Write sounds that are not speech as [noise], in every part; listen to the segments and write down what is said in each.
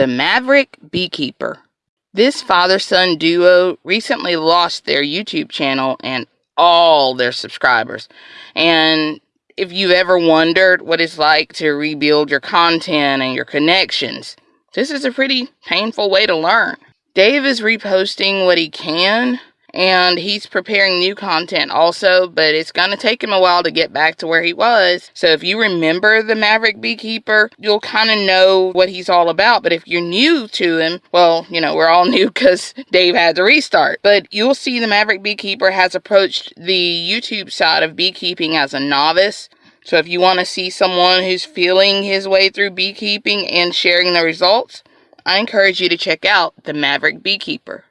The Maverick Beekeeper. This father son duo recently lost their YouTube channel and all their subscribers. And if you've ever wondered what it's like to rebuild your content and your connections, this is a pretty painful way to learn. Dave is reposting what he can and he's preparing new content also, but it's going to take him a while to get back to where he was. So if you remember the Maverick Beekeeper, you'll kind of know what he's all about. But if you're new to him, well, you know, we're all [laughs] new because Dave had to restart. But you'll see the Maverick Beekeeper has approached the YouTube side of beekeeping as a novice. So if you want to see someone who's feeling his way through beekeeping and sharing the results, I encourage you to check out the Maverick Beekeeper.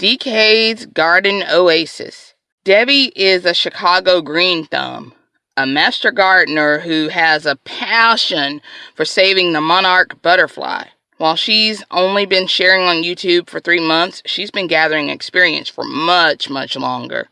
DK's Garden Oasis. Debbie is a Chicago green thumb, a master gardener who has a passion for saving the monarch butterfly. While she's only been sharing on YouTube for three months, she's been gathering experience for much, much longer.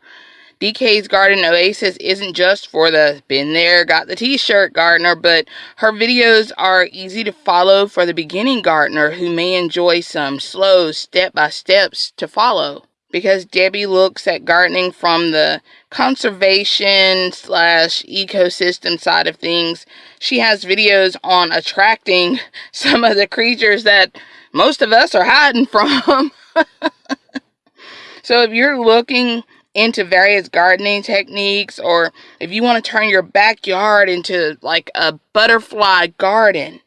DK's Garden Oasis isn't just for the been there, got the t-shirt gardener, but her videos are easy to follow for the beginning gardener who may enjoy some slow step-by-steps to follow. Because Debbie looks at gardening from the conservation slash ecosystem side of things, she has videos on attracting [laughs] some of the creatures that most of us are hiding from. [laughs] so if you're looking into various gardening techniques or if you want to turn your backyard into like a butterfly garden,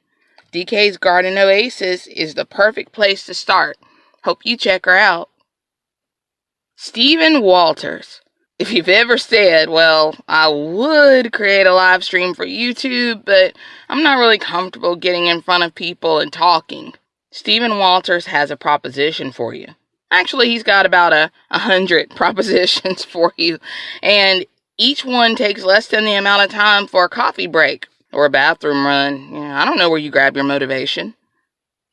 DK's Garden Oasis is the perfect place to start. Hope you check her out. Stephen Walters. If you've ever said, well, I would create a live stream for YouTube, but I'm not really comfortable getting in front of people and talking, Stephen Walters has a proposition for you. Actually, he's got about a, a hundred [laughs] propositions for you, and each one takes less than the amount of time for a coffee break or a bathroom run. Yeah, I don't know where you grab your motivation.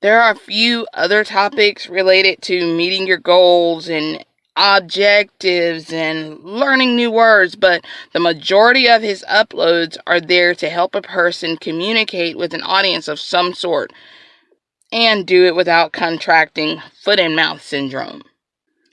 There are a few other topics related to meeting your goals and objectives and learning new words, but the majority of his uploads are there to help a person communicate with an audience of some sort and do it without contracting foot and mouth syndrome.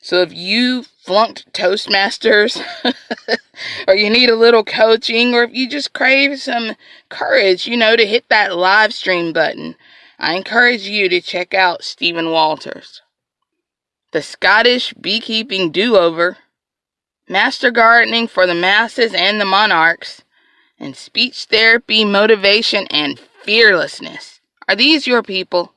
So if you flunked Toastmasters, [laughs] or you need a little coaching, or if you just crave some courage, you know, to hit that live stream button, I encourage you to check out Stephen Walters. The Scottish Beekeeping Do Over, Master Gardening for the Masses and the Monarchs, and Speech Therapy, Motivation, and Fearlessness. Are these your people?